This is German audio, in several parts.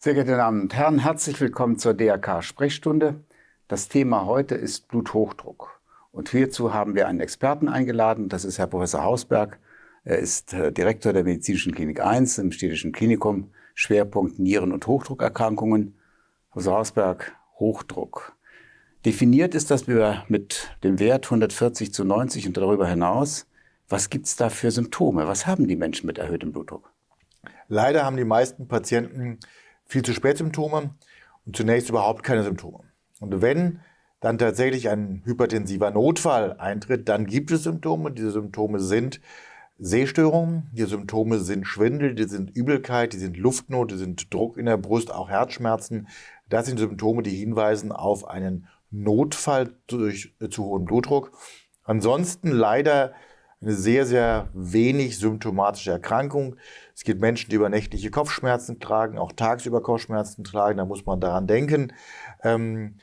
Sehr geehrte Damen und Herren, herzlich willkommen zur DRK-Sprechstunde. Das Thema heute ist Bluthochdruck. Und hierzu haben wir einen Experten eingeladen, das ist Herr Professor Hausberg. Er ist äh, Direktor der Medizinischen Klinik 1 im Städtischen Klinikum, Schwerpunkt Nieren- und Hochdruckerkrankungen. Professor Hausberg, Hochdruck. Definiert ist das mit dem Wert 140 zu 90 und darüber hinaus. Was gibt es da für Symptome? Was haben die Menschen mit erhöhtem Blutdruck? Leider haben die meisten Patienten viel zu spät Symptome und zunächst überhaupt keine Symptome. Und wenn dann tatsächlich ein hypertensiver Notfall eintritt, dann gibt es Symptome. Diese Symptome sind Sehstörungen, die Symptome sind Schwindel, die sind Übelkeit, die sind Luftnot, die sind Druck in der Brust, auch Herzschmerzen. Das sind Symptome, die hinweisen auf einen Notfall durch äh, zu hohen Blutdruck. Ansonsten leider eine sehr, sehr wenig symptomatische Erkrankung. Es gibt Menschen, die übernächtliche Kopfschmerzen tragen, auch tagsüber Kopfschmerzen tragen, da muss man daran denken. Ähm,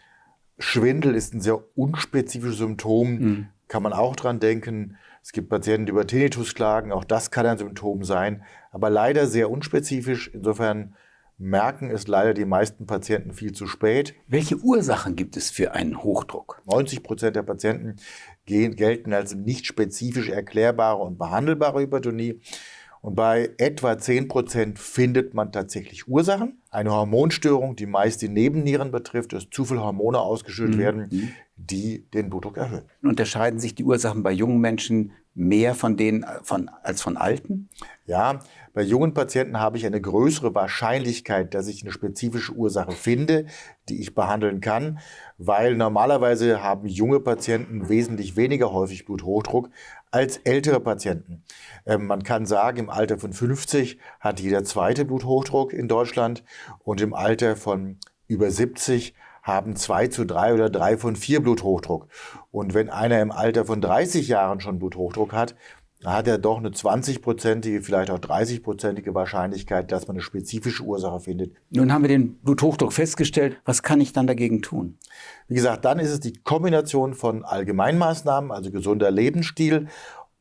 Schwindel ist ein sehr unspezifisches Symptom, mhm. kann man auch dran denken. Es gibt Patienten, die über Tinnitus klagen, auch das kann ein Symptom sein, aber leider sehr unspezifisch. Insofern merken es leider die meisten Patienten viel zu spät. Welche Ursachen gibt es für einen Hochdruck? 90 Prozent der Patienten gehen, gelten als nicht spezifisch erklärbare und behandelbare Hypertonie. Und bei etwa 10 Prozent findet man tatsächlich Ursachen. Eine Hormonstörung, die meist die Nebennieren betrifft, dass zu viele Hormone ausgeschüttet mhm. werden, die den Blutdruck erhöhen. Unterscheiden sich die Ursachen bei jungen Menschen mehr von denen von, als von alten? Ja, bei jungen Patienten habe ich eine größere Wahrscheinlichkeit, dass ich eine spezifische Ursache finde, die ich behandeln kann, weil normalerweise haben junge Patienten wesentlich weniger häufig Bluthochdruck als ältere Patienten. Ähm, man kann sagen, im Alter von 50 hat jeder zweite Bluthochdruck in Deutschland und im Alter von über 70 haben zwei zu drei oder drei von vier Bluthochdruck. Und wenn einer im Alter von 30 Jahren schon Bluthochdruck hat, hat er doch eine 20-prozentige, vielleicht auch 30-prozentige Wahrscheinlichkeit, dass man eine spezifische Ursache findet. Nun haben wir den Bluthochdruck festgestellt. Was kann ich dann dagegen tun? Wie gesagt, dann ist es die Kombination von Allgemeinmaßnahmen, also gesunder Lebensstil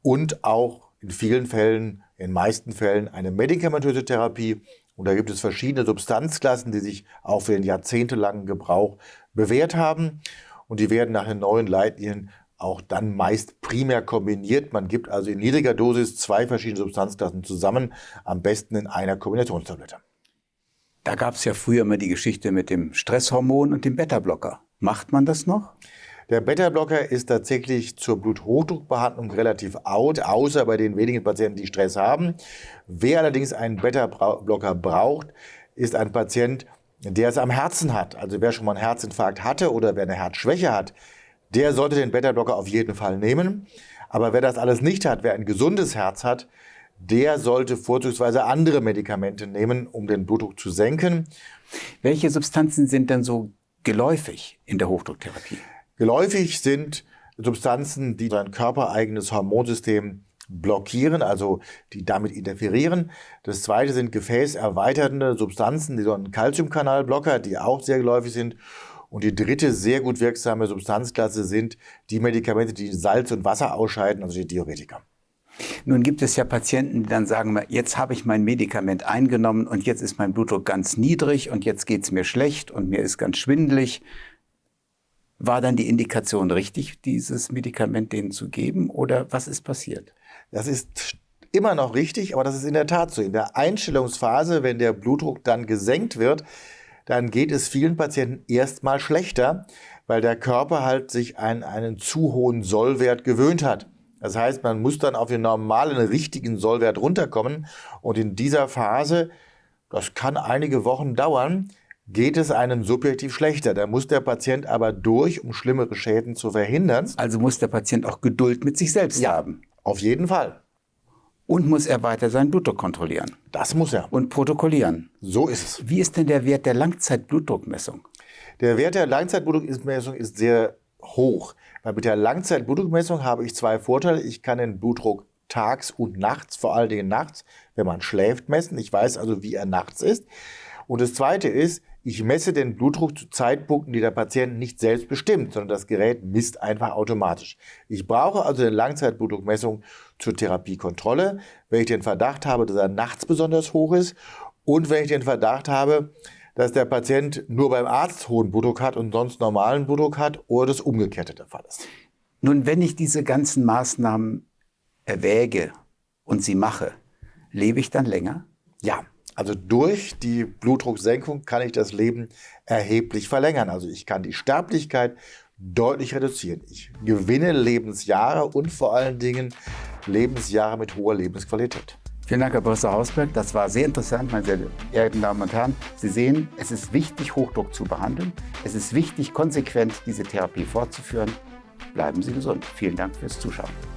und auch in vielen Fällen, in meisten Fällen eine medikamentöse Therapie. Und da gibt es verschiedene Substanzklassen, die sich auch für den jahrzehntelangen Gebrauch bewährt haben. Und die werden nach den neuen Leitlinien auch dann meist primär kombiniert. Man gibt also in niedriger Dosis zwei verschiedene Substanzklassen zusammen, am besten in einer Kombinationstablette. Da gab es ja früher immer die Geschichte mit dem Stresshormon und dem Beta-Blocker. Macht man das noch? Der Beta-Blocker ist tatsächlich zur Bluthochdruckbehandlung relativ out, außer bei den wenigen Patienten, die Stress haben. Wer allerdings einen Beta-Blocker braucht, ist ein Patient, der es am Herzen hat. Also wer schon mal einen Herzinfarkt hatte oder wer eine Herzschwäche hat, der sollte den Beta-Blocker auf jeden Fall nehmen. Aber wer das alles nicht hat, wer ein gesundes Herz hat, der sollte vorzugsweise andere Medikamente nehmen, um den Blutdruck zu senken. Welche Substanzen sind denn so geläufig in der Hochdrucktherapie? Geläufig sind Substanzen, die sein körpereigenes Hormonsystem blockieren, also die damit interferieren. Das zweite sind gefäßerweiternde Substanzen, die so ein Calciumkanalblocker, die auch sehr geläufig sind. Und die dritte sehr gut wirksame Substanzklasse sind die Medikamente, die Salz und Wasser ausscheiden, also die Diuretika. Nun gibt es ja Patienten, die dann sagen, jetzt habe ich mein Medikament eingenommen und jetzt ist mein Blutdruck ganz niedrig und jetzt geht es mir schlecht und mir ist ganz schwindelig. War dann die Indikation richtig, dieses Medikament denen zu geben oder was ist passiert? Das ist immer noch richtig, aber das ist in der Tat so. In der Einstellungsphase, wenn der Blutdruck dann gesenkt wird, dann geht es vielen Patienten erstmal schlechter, weil der Körper halt sich an einen zu hohen Sollwert gewöhnt hat. Das heißt, man muss dann auf den normalen, richtigen Sollwert runterkommen. Und in dieser Phase, das kann einige Wochen dauern, geht es einem subjektiv schlechter. Da muss der Patient aber durch, um schlimmere Schäden zu verhindern. Also muss der Patient auch Geduld mit sich selbst ja, haben. Auf jeden Fall. Und muss er weiter seinen Blutdruck kontrollieren. Das muss er. Und protokollieren. So ist es. Wie ist denn der Wert der Langzeitblutdruckmessung? Der Wert der Langzeitblutdruckmessung ist sehr hoch. Weil mit der Langzeitblutdruckmessung habe ich zwei Vorteile. Ich kann den Blutdruck tags und nachts, vor allen Dingen nachts, wenn man schläft, messen. Ich weiß also, wie er nachts ist. Und das Zweite ist, ich messe den Blutdruck zu Zeitpunkten, die der Patient nicht selbst bestimmt, sondern das Gerät misst einfach automatisch. Ich brauche also eine Langzeitblutdruckmessung zur Therapiekontrolle, wenn ich den Verdacht habe, dass er nachts besonders hoch ist und wenn ich den Verdacht habe, dass der Patient nur beim Arzt hohen Blutdruck hat und sonst normalen Blutdruck hat oder das umgekehrte der Fall ist. Nun, wenn ich diese ganzen Maßnahmen erwäge und sie mache, lebe ich dann länger? Ja, also durch die Blutdrucksenkung kann ich das Leben erheblich verlängern. Also ich kann die Sterblichkeit deutlich reduzieren. Ich gewinne Lebensjahre und vor allen Dingen Lebensjahre mit hoher Lebensqualität. Vielen Dank, Herr Professor Hausberg. Das war sehr interessant, meine sehr geehrten Damen und Herren. Sie sehen, es ist wichtig, Hochdruck zu behandeln. Es ist wichtig, konsequent diese Therapie fortzuführen. Bleiben Sie gesund. Vielen Dank fürs Zuschauen.